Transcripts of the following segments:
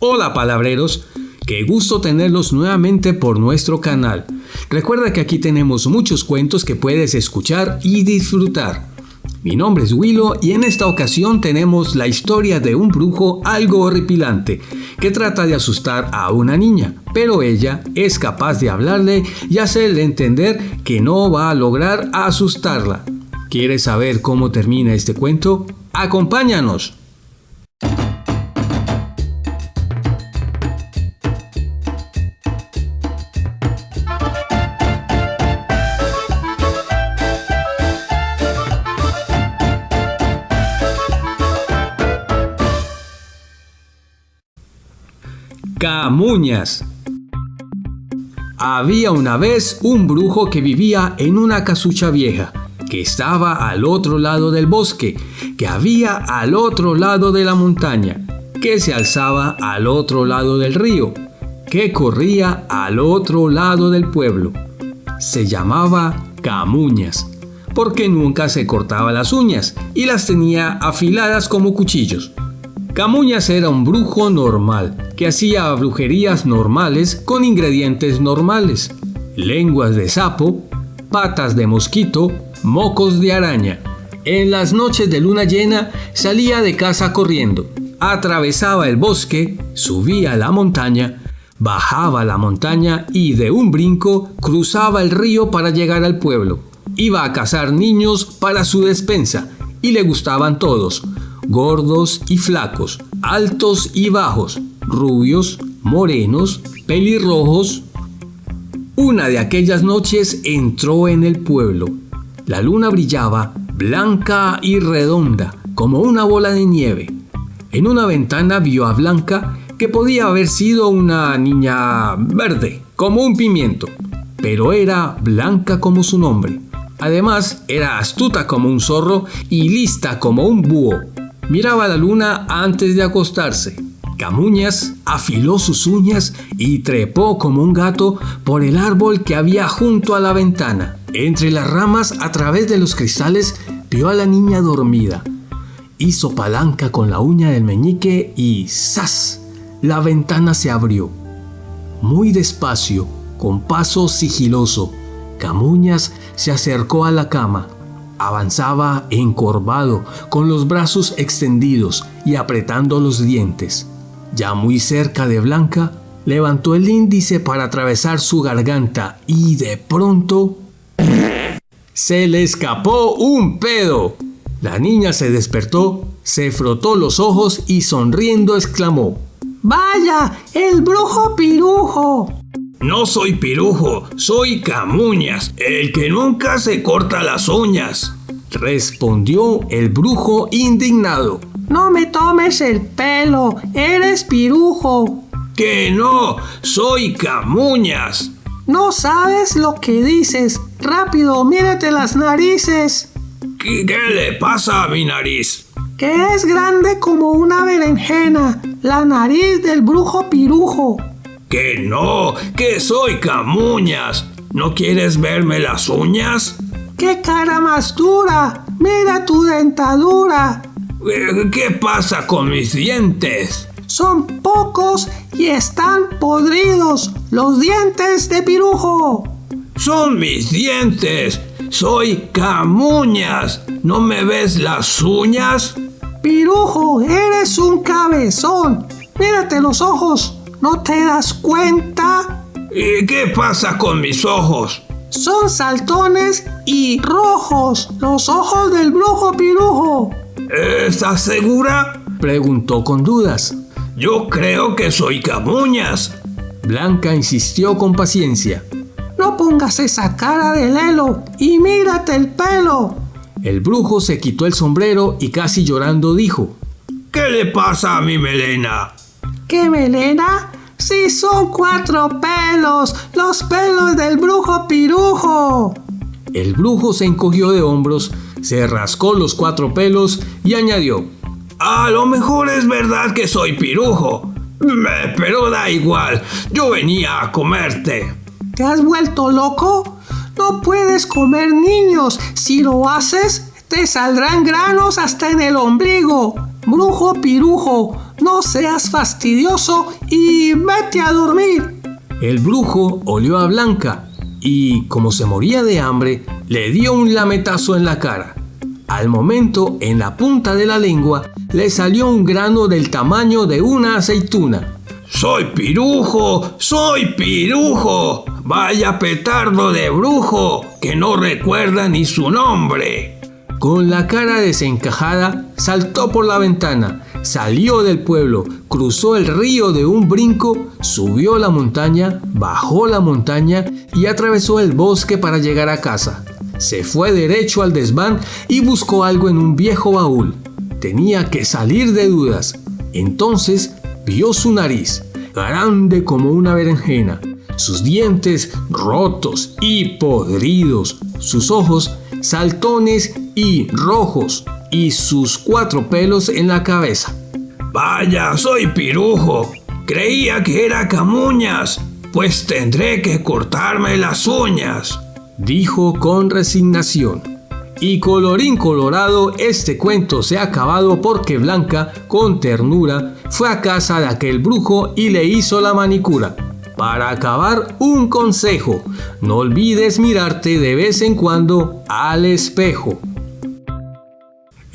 Hola palabreros, qué gusto tenerlos nuevamente por nuestro canal. Recuerda que aquí tenemos muchos cuentos que puedes escuchar y disfrutar. Mi nombre es Willow y en esta ocasión tenemos la historia de un brujo algo horripilante que trata de asustar a una niña, pero ella es capaz de hablarle y hacerle entender que no va a lograr asustarla. ¿Quieres saber cómo termina este cuento? ¡Acompáñanos! Camuñas. Había una vez un brujo que vivía en una casucha vieja, que estaba al otro lado del bosque, que había al otro lado de la montaña, que se alzaba al otro lado del río, que corría al otro lado del pueblo. Se llamaba Camuñas, porque nunca se cortaba las uñas y las tenía afiladas como cuchillos. Camuñas era un brujo normal, que hacía brujerías normales con ingredientes normales. Lenguas de sapo, patas de mosquito, mocos de araña. En las noches de luna llena salía de casa corriendo, atravesaba el bosque, subía la montaña, bajaba la montaña y de un brinco cruzaba el río para llegar al pueblo. Iba a cazar niños para su despensa y le gustaban todos, gordos y flacos, altos y bajos, rubios, morenos, pelirrojos. Una de aquellas noches entró en el pueblo. La luna brillaba blanca y redonda, como una bola de nieve. En una ventana vio a Blanca que podía haber sido una niña verde, como un pimiento, pero era blanca como su nombre. Además, era astuta como un zorro y lista como un búho. Miraba la luna antes de acostarse. Camuñas afiló sus uñas y trepó como un gato por el árbol que había junto a la ventana. Entre las ramas, a través de los cristales, vio a la niña dormida. Hizo palanca con la uña del meñique y ¡zas! La ventana se abrió. Muy despacio, con paso sigiloso, Camuñas se acercó a la cama Avanzaba encorvado, con los brazos extendidos y apretando los dientes. Ya muy cerca de Blanca, levantó el índice para atravesar su garganta y de pronto... Se le escapó un pedo. La niña se despertó, se frotó los ojos y sonriendo exclamó, ¡Vaya! ¡El brujo pirujo! No soy pirujo, soy Camuñas, el que nunca se corta las uñas. Respondió el brujo indignado. No me tomes el pelo, eres pirujo. Que no, soy Camuñas. No sabes lo que dices. Rápido, mírate las narices. ¿Qué, ¿Qué, le pasa a mi nariz? Que es grande como una berenjena, la nariz del brujo pirujo. Que no, que soy Camuñas. ¿No quieres verme las uñas? ¡Qué cara más dura! ¡Mira tu dentadura! Eh, ¿Qué pasa con mis dientes? Son pocos y están podridos los dientes de pirujo. Son mis dientes. Soy Camuñas. ¿No me ves las uñas? Pirujo, eres un cabezón. Mírate los ojos. ¿No te das cuenta? ¿Y qué pasa con mis ojos? Son saltones y rojos, los ojos del brujo pirujo. ¿Estás segura? Preguntó con dudas. Yo creo que soy Camuñas. Blanca insistió con paciencia. No pongas esa cara de lelo y mírate el pelo. El brujo se quitó el sombrero y casi llorando dijo. ¿Qué le pasa a mi melena? ¿Qué melena? Si son cuatro pelos, los pelos del brujo pirujo. El brujo se encogió de hombros, se rascó los cuatro pelos y añadió, A lo mejor es verdad que soy pirujo, pero da igual, yo venía a comerte. ¿Te has vuelto loco? No puedes comer niños, si lo haces te saldrán granos hasta en el ombligo. Brujo pirujo, no seas fastidioso y vete a dormir. El brujo olió a Blanca y, como se moría de hambre, le dio un lametazo en la cara. Al momento, en la punta de la lengua, le salió un grano del tamaño de una aceituna. ¡Soy pirujo! ¡Soy pirujo! ¡Vaya petardo de brujo! Que no recuerda ni su nombre. Con la cara desencajada, saltó por la ventana, salió del pueblo, cruzó el río de un brinco, subió la montaña, bajó la montaña y atravesó el bosque para llegar a casa. Se fue derecho al desván y buscó algo en un viejo baúl. Tenía que salir de dudas. Entonces vio su nariz, grande como una berenjena, sus dientes rotos y podridos, sus ojos saltones y rojos, y sus cuatro pelos en la cabeza. Vaya, soy pirujo. Creía que era camuñas, pues tendré que cortarme las uñas dijo con resignación. Y colorín colorado, este cuento se ha acabado porque Blanca, con ternura, fue a casa de aquel brujo y le hizo la manicura. Para acabar, un consejo, no olvides mirarte de vez en cuando al espejo.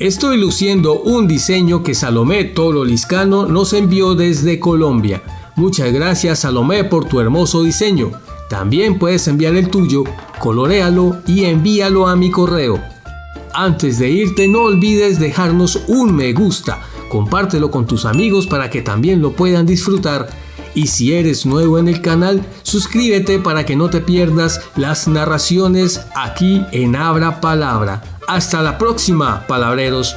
Estoy luciendo un diseño que Salomé Toro Liscano nos envió desde Colombia. Muchas gracias Salomé por tu hermoso diseño. También puedes enviar el tuyo, colorealo y envíalo a mi correo. Antes de irte no olvides dejarnos un me gusta, compártelo con tus amigos para que también lo puedan disfrutar y si eres nuevo en el canal, suscríbete para que no te pierdas las narraciones aquí en Abra Palabra. Hasta la próxima, palabreros.